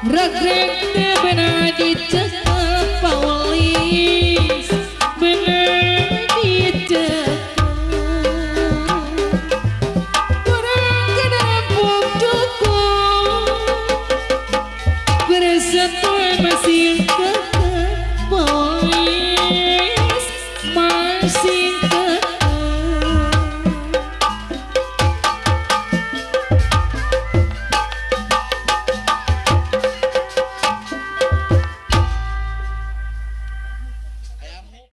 Regret benar di jasa pawali